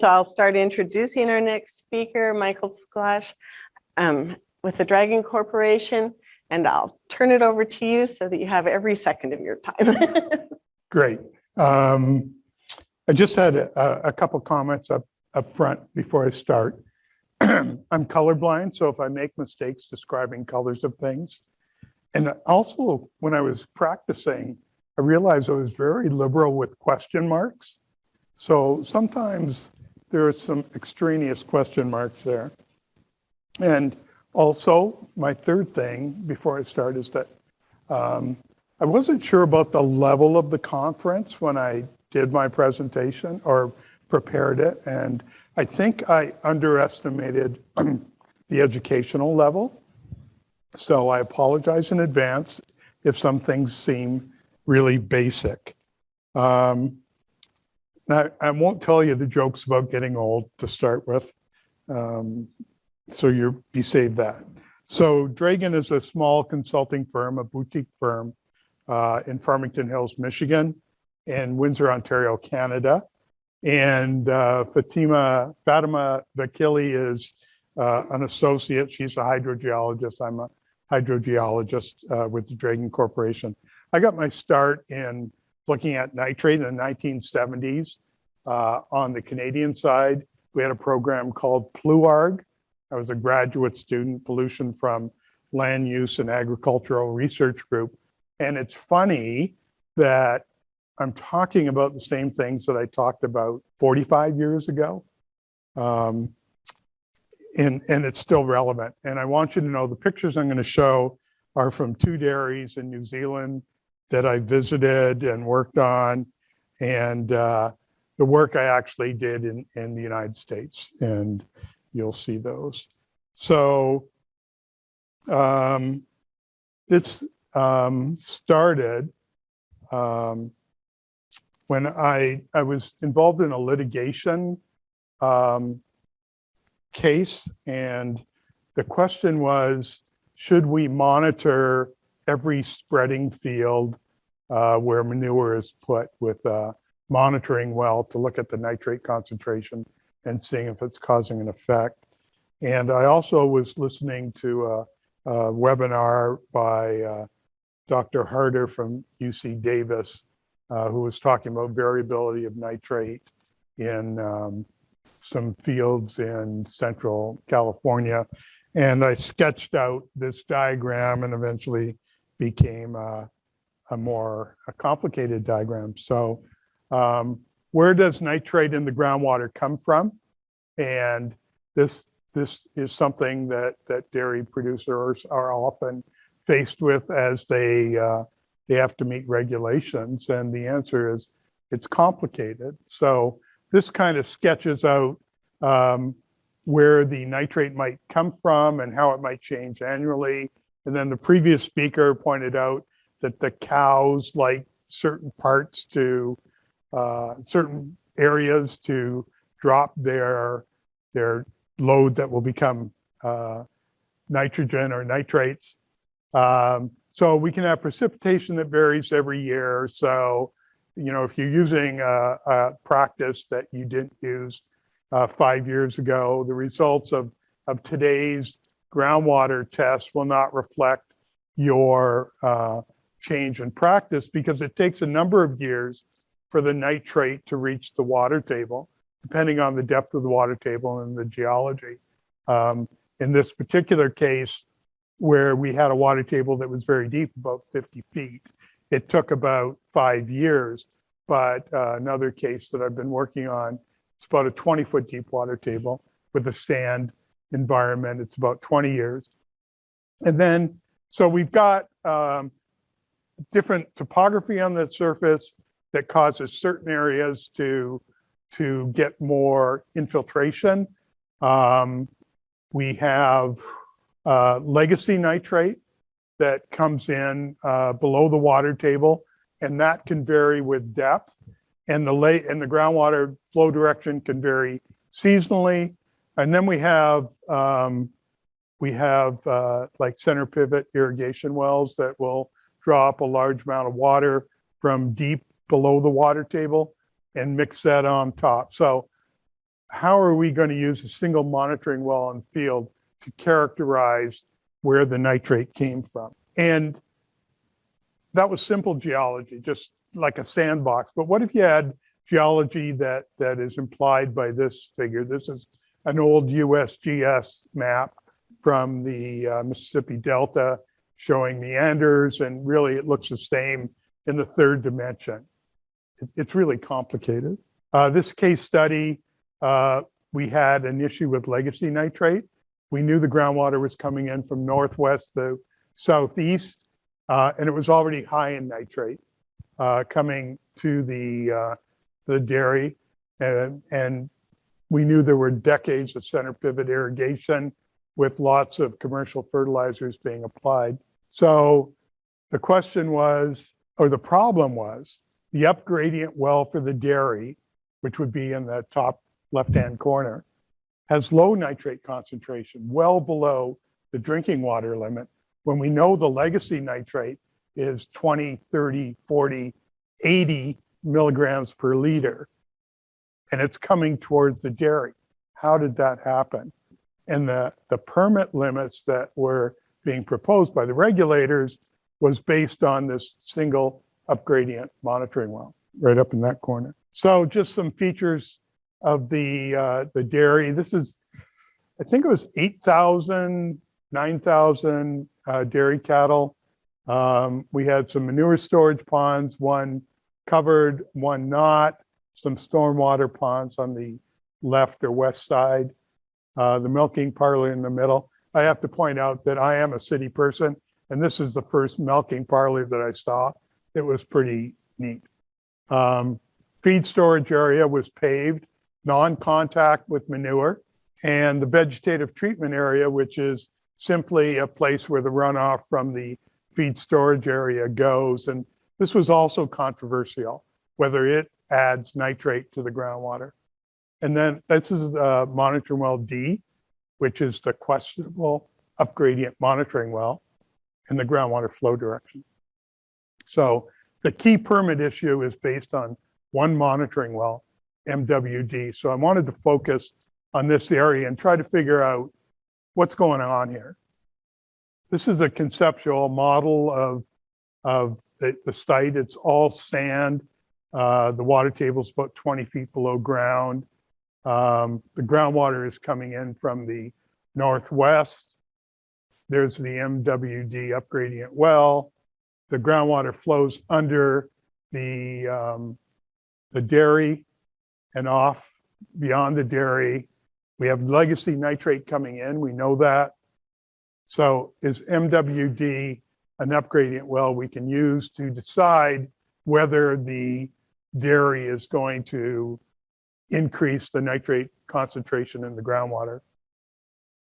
So I'll start introducing our next speaker, Michael Sklash, um, with the Dragun Corporation, and I'll turn it over to you so that you have every second of your time. Great. Um, I just had a, a couple comments up, up front before I start. I'm colorblind, so if I make mistakes describing colors of things. And also, when I was practicing, I realized I was very liberal with question marks. So sometimes there are some extraneous question marks there. And also, my third thing before I start is that um, I wasn't sure about the level of the conference when I did my presentation or prepared it. And I think I underestimated the educational level. So I apologize in advance if some things seem really basic. Um, now, I won't tell you the jokes about getting old to start with. Um, so you be saved that. So Dragun is a small consulting firm, a boutique firm uh, in Farmington Hills, Michigan, and Windsor, Ontario, Canada. And uh, Fatima, Fatima Vakili is uh, an associate. She's a hydrogeologist. I'm a hydrogeologist uh, with the Dragun Corporation. I got my start in looking at nitrate in the 1970s. Uh, on the Canadian side, we had a program called PLUARG. I was a graduate student, pollution from land use and agricultural research group. And it's funny that I'm talking about the same things that I talked about 45 years ago. Um, and, and it's still relevant. And I want you to know the pictures I'm going to show are from two dairies in New Zealand that I visited and worked on. And uh, the work I actually did in, in the United States. And you'll see those. So um, this um, started um, when I, I was involved in a litigation um, case and the question was, should we monitor every spreading field uh, where manure is put with a monitoring well to look at the nitrate concentration and seeing if it's causing an effect. And I also was listening to a, a webinar by uh, Dr. Harter from UC Davis, uh, who was talking about variability of nitrate in um, some fields in central California. And I sketched out this diagram and eventually became a, a more a complicated diagram. So um, where does nitrate in the groundwater come from? And this this is something that that dairy producers are often faced with as they uh, they have to meet regulations. And the answer is it's complicated. So this kind of sketches out um, where the nitrate might come from and how it might change annually. And then the previous speaker pointed out that the cows like certain parts to uh, certain areas to drop their their load that will become uh, nitrogen or nitrates. Um, so we can have precipitation that varies every year. So, you know, if you're using a, a practice that you didn't use uh, five years ago, the results of, of today's groundwater tests will not reflect your uh, change in practice because it takes a number of years for the nitrate to reach the water table, depending on the depth of the water table and the geology. Um, in this particular case, where we had a water table that was very deep, about 50 feet, it took about five years. But uh, another case that I've been working on, it's about a 20 foot deep water table with a sand environment. It's about 20 years. And then, so we've got um, different topography on the surface, that causes certain areas to, to get more infiltration. Um, we have uh, legacy nitrate that comes in uh, below the water table, and that can vary with depth. And the late and the groundwater flow direction can vary seasonally. And then we have um, we have uh, like center pivot irrigation wells that will draw up a large amount of water from deep below the water table and mix that on top. So how are we going to use a single monitoring well on field to characterize where the nitrate came from? And that was simple geology, just like a sandbox. But what if you had geology that, that is implied by this figure? This is an old USGS map from the uh, Mississippi Delta showing meanders, and really it looks the same in the third dimension. It- It's really complicated. Uh, This case study, uh, we had an issue with legacy nitrate. We knew the groundwater was coming in from northwest to southeast, uh, and it was already high in nitrate uh, coming to the, uh, the dairy. And, and we knew there were decades of center pivot irrigation with lots of commercial fertilizers being applied. So the question was, or the problem was, the upgradient well for the dairy, which would be in the top left-hand corner, has low nitrate concentration, well below the drinking water limit, when we know the legacy nitrate is 20, 30, 40, 80 milligrams per liter. And it's coming towards the dairy. How did that happen? And the, the permit limits that were being proposed by the regulators was based on this single upgradient monitoring well, right up in that corner. So just some features of the, uh, the dairy. This is, I think it was 8,000, 9,000 uh, dairy cattle. Um, we had some manure storage ponds, one covered, one not, some stormwater ponds on the left or west side, uh, the milking parlor in the middle. I have to point out that I am a city person, and this is the first milking parlor that I saw. It was pretty neat. Um, feed storage area was paved, non-contact with manure, and the vegetative treatment area, which is simply a place where the runoff from the feed storage area goes. And this was also controversial, whether it adds nitrate to the groundwater. And then this is uh, monitoring well D, which is the questionable upgradient monitoring well in the groundwater flow direction. So the key permit issue is based on one monitoring well, MWD. So I wanted to focus on this area and try to figure out what's going on here. This is a conceptual model of, of the, the site. It's all sand. Uh, the water table is about 20 feet below ground. Um, the groundwater is coming in from the northwest. There's the MWD upgradient well. The groundwater flows under the, um, the dairy and off beyond the dairy. We have legacy nitrate coming in, we know that. So is MWD an upgradient well we can use to decide whether the dairy is going to increase the nitrate concentration in the groundwater?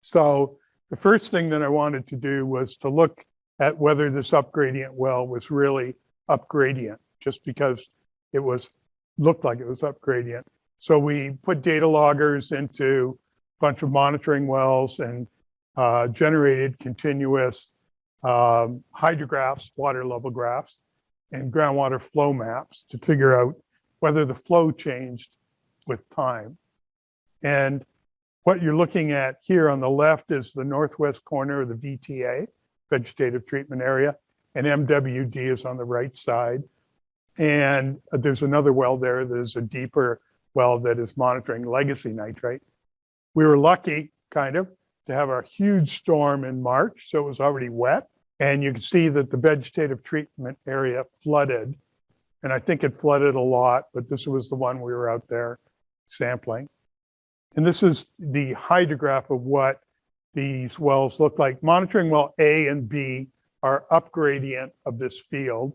So the first thing that I wanted to do was to look at whether this upgradient well was really upgradient, just because it was, looked like it was upgradient. So we put data loggers into a bunch of monitoring wells and uh, generated continuous um, hydrographs, water level graphs, and groundwater flow maps to figure out whether the flow changed with time. And what you're looking at here on the left is the northwest corner of the VTA, vegetative treatment area, and MWD is on the right side. And there's another well there, there's a deeper well that is monitoring legacy nitrate. We were lucky, kind of, to have a huge storm in March, so it was already wet. And you can see that the vegetative treatment area flooded. And I think it flooded a lot, but this was the one we were out there sampling. And this is the hydrograph of what these wells look like. Monitoring well A and B are upgradient of this field.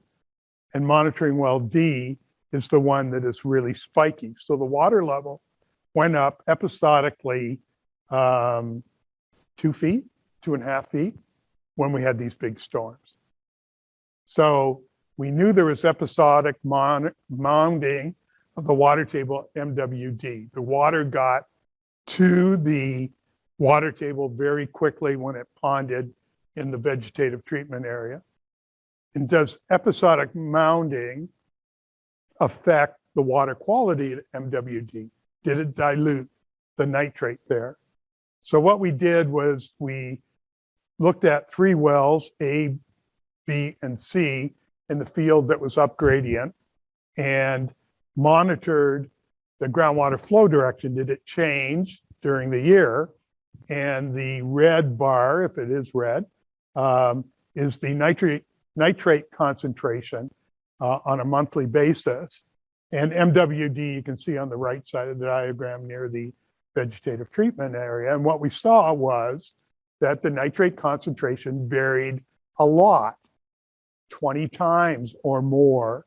And monitoring well D is the one that is really spiky. So the water level went up episodically um, two feet, two and a half feet when we had these big storms. So we knew there was episodic mounding of the water table MWD. The water got to the water table very quickly when it ponded in the vegetative treatment area. And does episodic mounding affect the water quality at MWD? Did it dilute the nitrate there. So what we did was we looked at three wells, A, B, and C, in the field that was up gradient and monitored the groundwater flow direction. Did it change during the year? And the red bar, if it is red, um, is the nitrate, nitrate concentration uh, on a monthly basis. And MWD, you can see on the right side of the diagram near the vegetative treatment area. And what we saw was that the nitrate concentration varied a lot, 20 times or more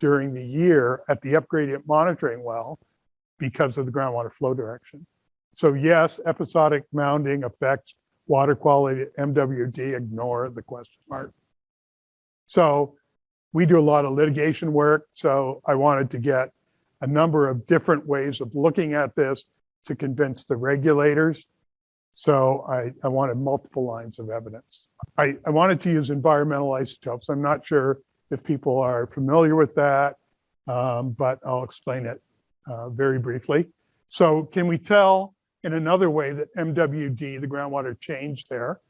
during the year at the upgradient monitoring well because of the groundwater flow direction. So yes, episodic mounding affects water quality, MWD, ignore the question mark. So we do a lot of litigation work, so I wanted to get a number of different ways of looking at this to convince the regulators. So I, I wanted multiple lines of evidence. I, I wanted to use environmental isotopes. I'm not sure if people are familiar with that, um, but I'll explain it uh, very briefly. So can we tell in another way that MWD, the groundwater changed there?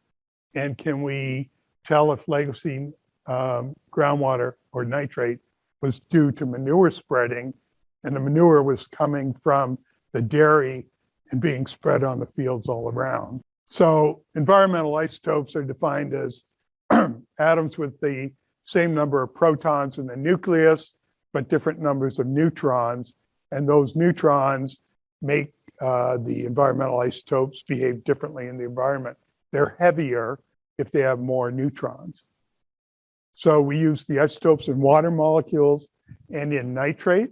And can we tell if legacy um, groundwater or nitrate was due to manure spreading and the manure was coming from the dairy and being spread on the fields all around. So environmental isotopes are defined as atoms with the same number of protons in the nucleus, but different numbers of neutrons. And those neutrons make uh, the environmental isotopes behave differently in the environment. They're heavier if they have more neutrons. So we use the isotopes in water molecules and in nitrate.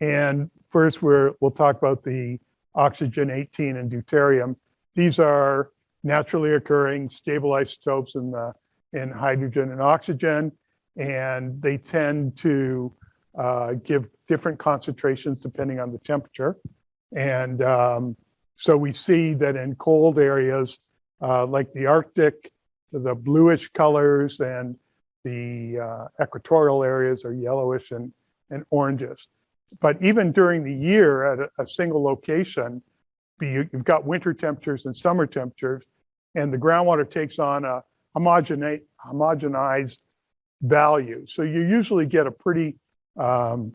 And first we're, we'll talk about the oxygen 18 and deuterium. These are naturally occurring stable isotopes in the in hydrogen and oxygen, and they tend to uh, give different concentrations depending on the temperature. And um, so we see that in cold areas uh, like the Arctic, the bluish colors and the uh, equatorial areas are yellowish and, and oranges. But even during the year at a, a single location, be, you've got winter temperatures and summer temperatures, and the groundwater takes on a homogenate, homogenized value. So you usually get a pretty, um,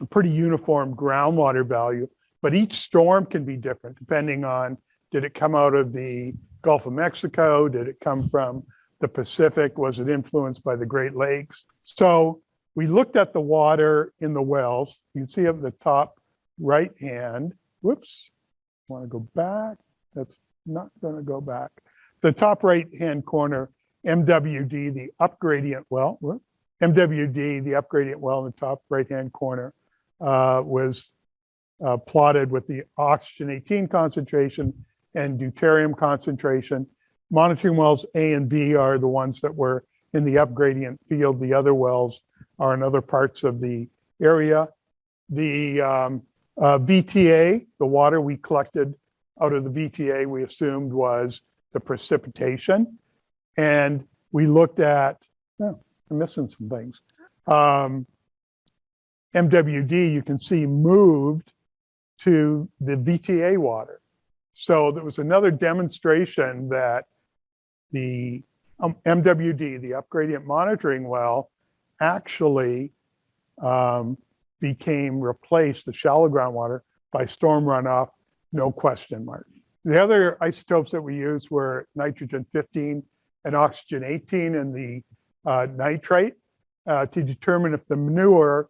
a pretty uniform groundwater value, but each storm can be different depending on, did it come out of the Gulf of Mexico? Did it come from the Pacific? Was it influenced by the Great Lakes? So we looked at the water in the wells. You see up the top right hand, whoops, want to go back. That's not going to go back. The top right hand corner, MWD, the upgradient well, MWD, the upgradient well in the top right hand corner uh, was uh, plotted with the oxygen 18 concentration and deuterium concentration. Monitoring wells A and B are the ones that were in the upgradient field. The other wells are in other parts of the area. The um, uh, VTA, the water we collected out of the VTA, we assumed was the precipitation. And we looked at, oh, I'm missing some things. Um, MWD, you can see moved to the VTA water. So there was another demonstration that the um, MWD, the upgradient monitoring well, actually um, became replaced, the shallow groundwater, by storm runoff, no question mark. The other isotopes that we used were nitrogen 15 and oxygen 18 and the uh, nitrate uh, to determine if the manure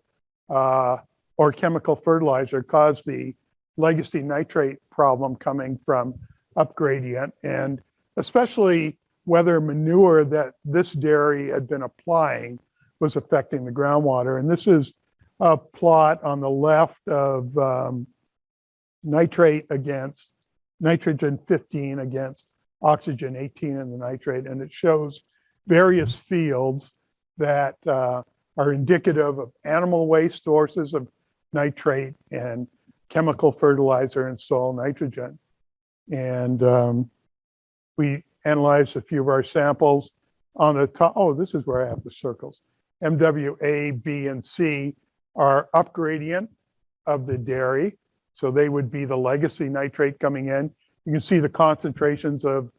uh, or chemical fertilizer caused the legacy nitrate problem coming from upgradient and especially whether manure that this dairy had been applying was affecting the groundwater. And this is a plot on the left of um, nitrate against nitrogen 15 against oxygen 18 in the nitrate. And it shows various fields that uh, are indicative of animal waste sources of nitrate and chemical fertilizer and soil nitrogen. And um, we analyzed a few of our samples on the top. Oh, this is where I have the circles. MWA, B, and C are upgradient of the dairy. So they would be the legacy nitrate coming in. You can see the concentrations of,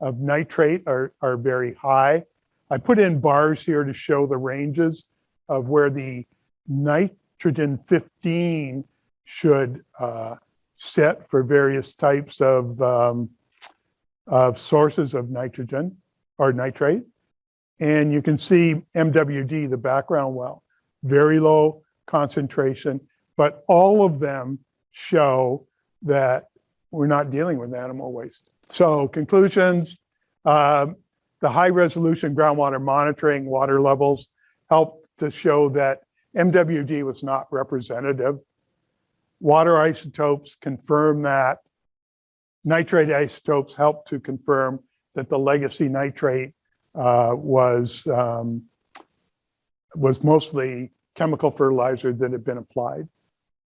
of nitrate are, are very high. I put in bars here to show the ranges of where the nitrogen 15 should uh, sit for various types of, um, of sources of nitrogen or nitrate. And you can see MWD, the background well, very low concentration, but all of them show that we're not dealing with animal waste. So conclusions, um, the high resolution groundwater monitoring water levels helped to show that MWD was not representative. Water isotopes confirm that. Nitrate isotopes helped to confirm that the legacy nitrate uh, was, um, was mostly chemical fertilizer that had been applied.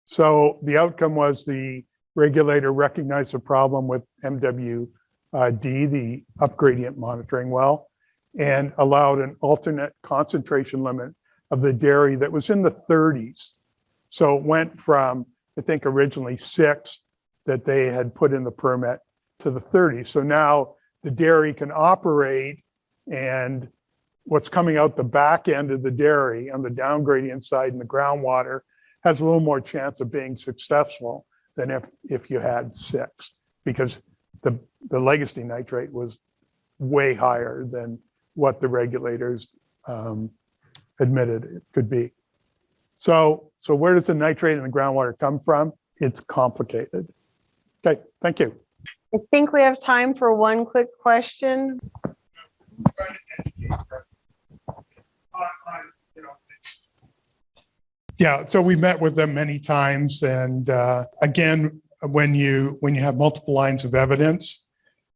So the outcome was the regulator recognized the problem with MWD, the upgradient monitoring well, and allowed an alternate concentration limit of the dairy that was in the 30s. So it went from, I think originally six that they had put in the permit to the 30s. So now the dairy can operate and what's coming out the back end of the dairy on the down gradient side in the groundwater has a little more chance of being successful than if, if you had six, because the, the legacy nitrate was way higher than what the regulators um, admitted it could be. So, so where does the nitrate in the groundwater come from? It's complicated. Okay, thank you. I think we have time for one quick question. Yeah, so we met with them many times and uh, again, when you, when you have multiple lines of evidence,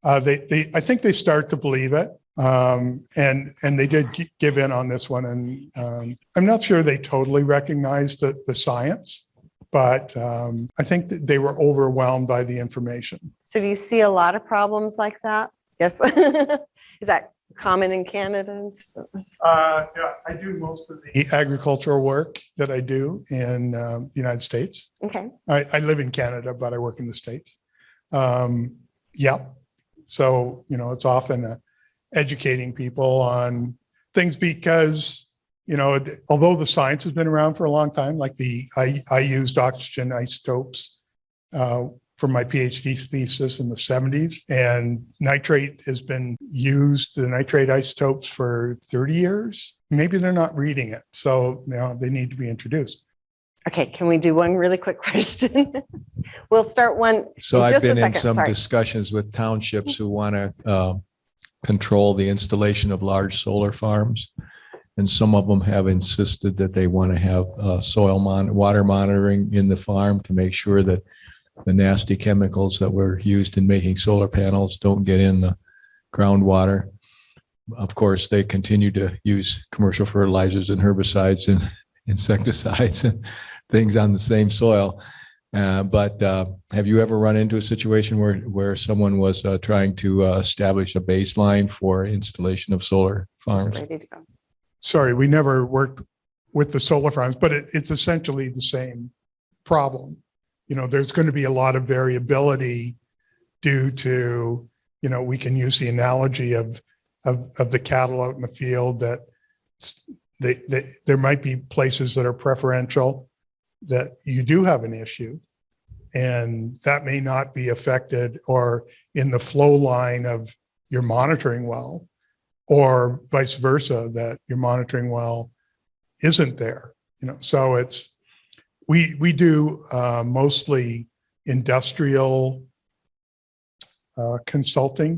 uh, they, they, I think they start to believe it. Um, and, and they did give in on this one and um, I'm not sure they totally recognized the, the science, but um, I think they were overwhelmed by the information. So do you see a lot of problems like that? Yes. Is that common in Canada? and stuff? Uh, yeah, I do most of the agricultural work that I do in um, the United States. Okay, I, I live in Canada, but I work in the States. Um, yeah. So, you know, it's often uh, educating people on things because, you know, although the science has been around for a long time, like the, I, I used oxygen isotopes uh, for my PhD thesis in the seventies and nitrate has been used, the nitrate isotopes for 30 years. Maybe they're not reading it. So, you know, they need to be introduced. okay, can we do one really quick question? We'll start one. So in I've just a been in some sorry. discussions with townships who want to control the installation of large solar farms. And some of them have insisted that they want to have uh, soil mon, water monitoring in the farm to make sure that the nasty chemicals that were used in making solar panels don't get in the groundwater. Of course, they continue to use commercial fertilizers and herbicides and insecticides and things on the same soil. Uh, But uh, have you ever run into a situation where, where someone was uh, trying to uh, establish a baseline for installation of solar farms? Ready to go. sorry, we never worked with the solar farms, but it, it's essentially the same problem. You know, there's going to be a lot of variability due to, you know, we can use the analogy of, of, of the cattle out in the field that they, they, there might be places that are preferential that you do have an issue. And that may not be affected or in the flow line of your monitoring well or vice versa, that your monitoring well isn't there, you know, so it's, we, we do uh, mostly industrial uh, consulting,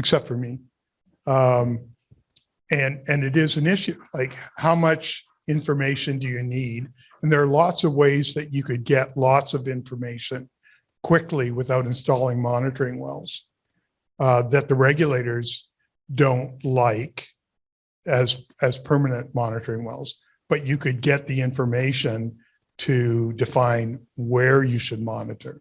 except for me. Um, And, and it is an issue, like how much information do you need? And there are lots of ways that you could get lots of information quickly without installing monitoring wells uh, that the regulators don't like as, as permanent monitoring wells, but you could get the information to define where you should monitor.